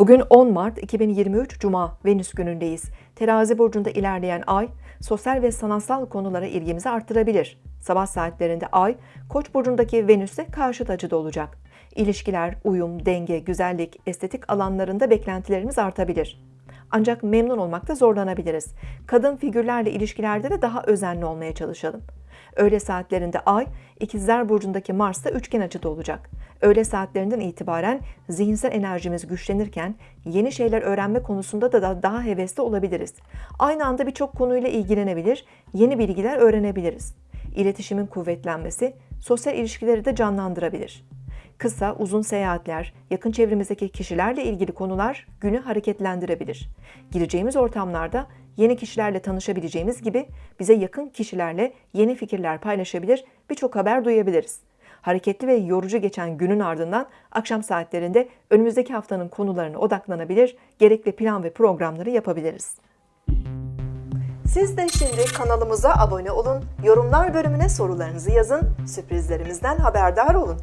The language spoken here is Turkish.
Bugün 10 Mart 2023 Cuma Venüs günündeyiz. Terazi burcunda ilerleyen ay sosyal ve sanatsal konulara ilgimizi arttırabilir. Sabah saatlerinde ay Koç burcundaki Venüs'e karşıt açıda olacak. İlişkiler, uyum, denge, güzellik, estetik alanlarında beklentilerimiz artabilir. Ancak memnun olmakta zorlanabiliriz. Kadın figürlerle ilişkilerde de daha özenli olmaya çalışalım. Öğle saatlerinde Ay, İkizler Burcu'ndaki Mars'ta üçgen açıda olacak. Öğle saatlerinden itibaren zihinsel enerjimiz güçlenirken yeni şeyler öğrenme konusunda da daha hevesli olabiliriz. Aynı anda birçok konuyla ilgilenebilir, yeni bilgiler öğrenebiliriz. İletişimin kuvvetlenmesi sosyal ilişkileri de canlandırabilir. Kısa, uzun seyahatler, yakın çevremizdeki kişilerle ilgili konular günü hareketlendirebilir. Gireceğimiz ortamlarda yeni kişilerle tanışabileceğimiz gibi bize yakın kişilerle yeni fikirler paylaşabilir, birçok haber duyabiliriz. Hareketli ve yorucu geçen günün ardından akşam saatlerinde önümüzdeki haftanın konularına odaklanabilir, gerekli plan ve programları yapabiliriz. Siz de şimdi kanalımıza abone olun, yorumlar bölümüne sorularınızı yazın, sürprizlerimizden haberdar olun.